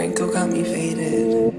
wrinkle got me faded.